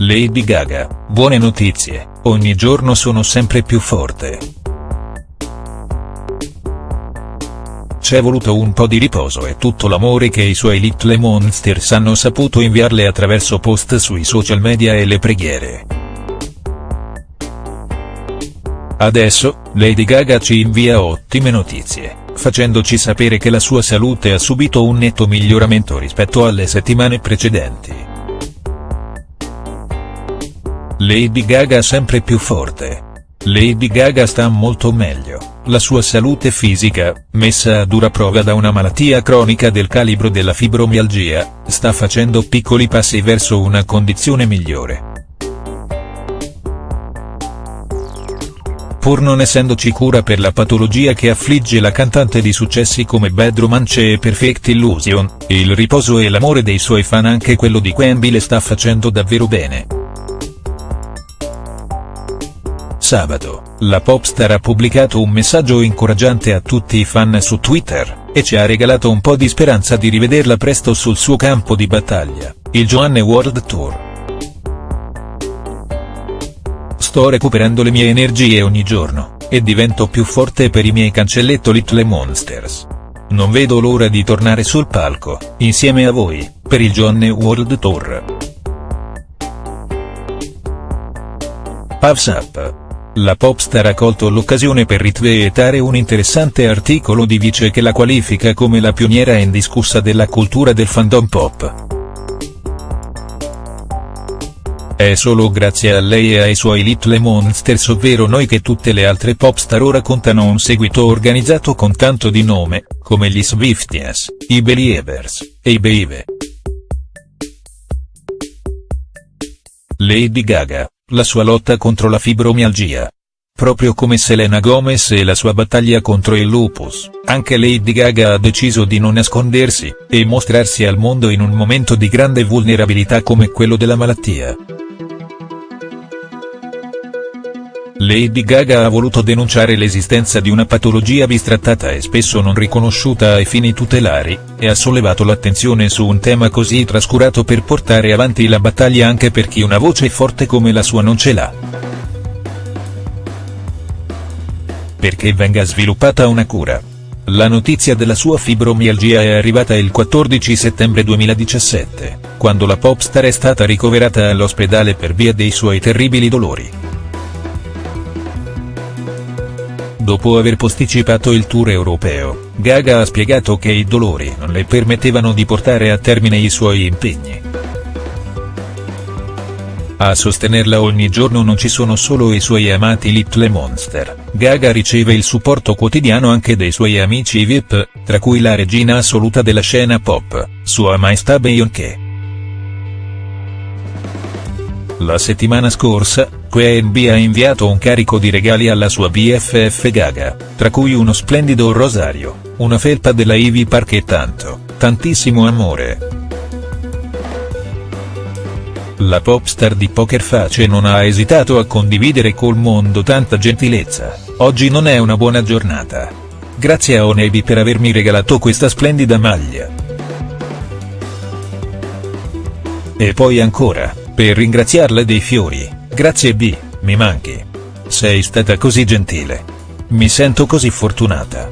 Lady Gaga, buone notizie, ogni giorno sono sempre più forte. C'è voluto un po' di riposo e tutto l'amore che i suoi Little Monsters hanno saputo inviarle attraverso post sui social media e le preghiere. Adesso, Lady Gaga ci invia ottime notizie, facendoci sapere che la sua salute ha subito un netto miglioramento rispetto alle settimane precedenti. Lady Gaga sempre più forte. Lady Gaga sta molto meglio, la sua salute fisica, messa a dura prova da una malattia cronica del calibro della fibromialgia, sta facendo piccoli passi verso una condizione migliore. Pur non essendoci cura per la patologia che affligge la cantante di successi come Bad Romance e Perfect Illusion, il riposo e l'amore dei suoi fan anche quello di Quenby le sta facendo davvero bene. Sabato, la popstar ha pubblicato un messaggio incoraggiante a tutti i fan su Twitter, e ci ha regalato un po' di speranza di rivederla presto sul suo campo di battaglia, il Joanne World Tour. Sto recuperando le mie energie ogni giorno, e divento più forte per i miei cancelletto Little Monsters. Non vedo l'ora di tornare sul palco, insieme a voi, per il Joanne World Tour. Puffs Up la popstar ha colto l'occasione per ritweetare un interessante articolo di Vice che la qualifica come la pioniera indiscussa della cultura del fandom pop. È solo grazie a lei e ai suoi Little Monsters ovvero noi che tutte le altre popstar ora contano un seguito organizzato con tanto di nome, come gli Swifties, i Believers, e i Baby. Lady Gaga, la sua lotta contro la fibromialgia. Proprio come Selena Gomez e la sua battaglia contro il lupus, anche Lady Gaga ha deciso di non nascondersi, e mostrarsi al mondo in un momento di grande vulnerabilità come quello della malattia. Lady Gaga ha voluto denunciare l'esistenza di una patologia bistrattata e spesso non riconosciuta ai fini tutelari, e ha sollevato l'attenzione su un tema così trascurato per portare avanti la battaglia anche per chi una voce forte come la sua non ce l'ha. Perché venga sviluppata una cura. La notizia della sua fibromialgia è arrivata il 14 settembre 2017, quando la popstar è stata ricoverata all'ospedale per via dei suoi terribili dolori. Dopo aver posticipato il tour europeo, Gaga ha spiegato che i dolori non le permettevano di portare a termine i suoi impegni. A sostenerla ogni giorno non ci sono solo i suoi amati Little Monster, Gaga riceve il supporto quotidiano anche dei suoi amici VIP, tra cui la regina assoluta della scena pop, Sua Maestà Beyoncé. La settimana scorsa, QNB ha inviato un carico di regali alla sua BFF Gaga, tra cui uno splendido rosario, una felpa della Ivy Park e tanto, tantissimo amore. La popstar di Poker Face non ha esitato a condividere col mondo tanta gentilezza, oggi non è una buona giornata. Grazie a Onebi per avermi regalato questa splendida maglia. E poi ancora, per ringraziarla dei fiori. Grazie B, mi manchi. Sei stata così gentile. Mi sento così fortunata.